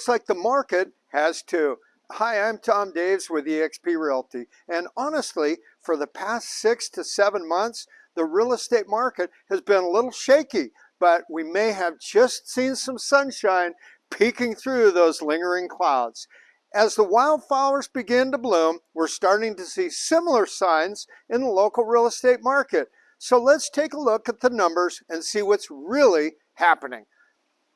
looks like the market has too. Hi, I'm Tom Daves with eXp Realty. And honestly, for the past six to seven months, the real estate market has been a little shaky, but we may have just seen some sunshine peeking through those lingering clouds. As the wildflowers begin to bloom, we're starting to see similar signs in the local real estate market. So let's take a look at the numbers and see what's really happening.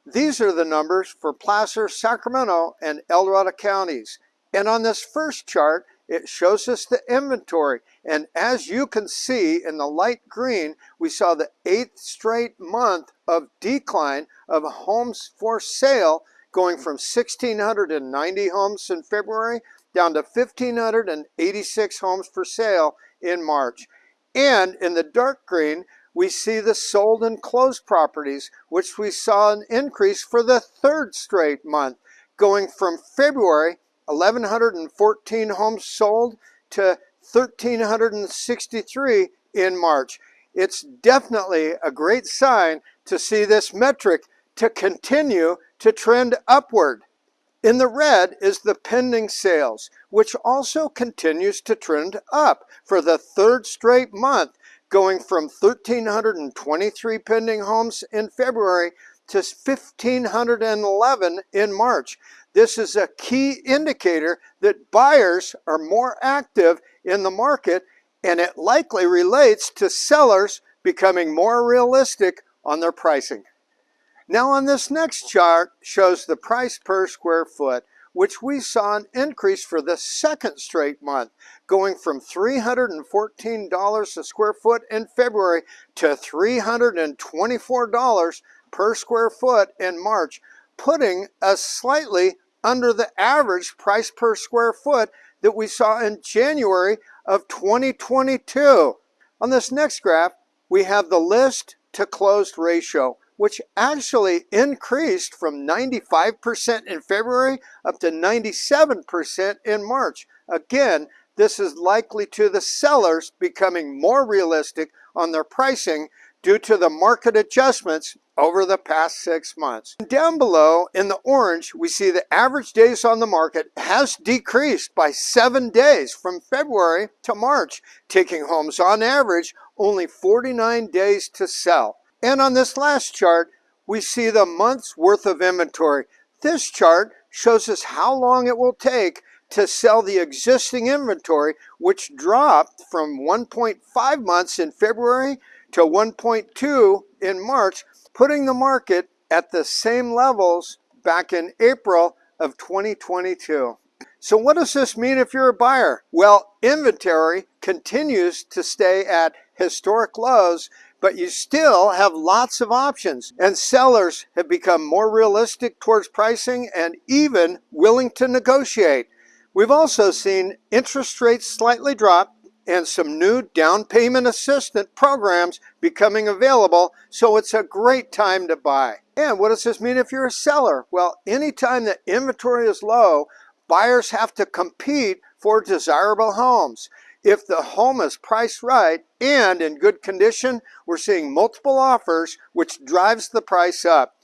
These are the numbers for Placer, Sacramento, and El Dorado counties. And on this first chart, it shows us the inventory. And as you can see in the light green, we saw the eighth straight month of decline of homes for sale going from 1,690 homes in February down to 1,586 homes for sale in March. And in the dark green, we see the sold and closed properties, which we saw an increase for the third straight month, going from February 1,114 homes sold to 1,363 in March. It's definitely a great sign to see this metric to continue to trend upward. In the red is the pending sales, which also continues to trend up for the third straight month, going from 1,323 pending homes in February to 1,511 in March. This is a key indicator that buyers are more active in the market and it likely relates to sellers becoming more realistic on their pricing. Now on this next chart shows the price per square foot, which we saw an increase for the second straight month, going from $314 a square foot in February to $324 per square foot in March, putting us slightly under the average price per square foot that we saw in January of 2022. On this next graph, we have the list to closed ratio, which actually increased from 95% in February up to 97% in March. Again, this is likely to the sellers becoming more realistic on their pricing due to the market adjustments over the past six months. Down below in the orange, we see the average days on the market has decreased by seven days from February to March, taking homes on average only 49 days to sell. And on this last chart, we see the month's worth of inventory. This chart shows us how long it will take to sell the existing inventory, which dropped from 1.5 months in February to 1.2 in March, putting the market at the same levels back in April of 2022. So what does this mean if you're a buyer? Well, inventory continues to stay at historic lows, but you still have lots of options. And sellers have become more realistic towards pricing and even willing to negotiate. We've also seen interest rates slightly drop and some new down payment assistant programs becoming available, so it's a great time to buy. And what does this mean if you're a seller? Well, anytime the inventory is low, buyers have to compete for desirable homes. If the home is priced right and in good condition, we're seeing multiple offers, which drives the price up.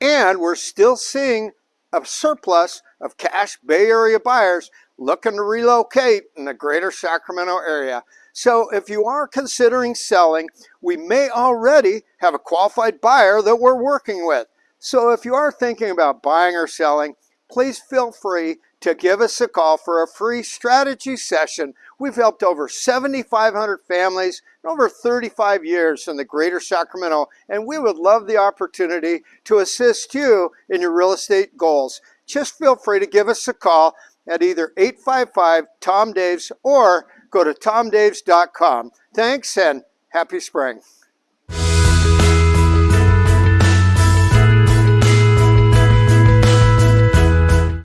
And we're still seeing a surplus of cash Bay Area buyers looking to relocate in the greater Sacramento area. So if you are considering selling, we may already have a qualified buyer that we're working with. So if you are thinking about buying or selling, please feel free to give us a call for a free strategy session. We've helped over 7,500 families in over 35 years in the greater Sacramento, and we would love the opportunity to assist you in your real estate goals. Just feel free to give us a call at either 855-TOM-DAVES or go to tomdaves.com. Thanks and happy spring.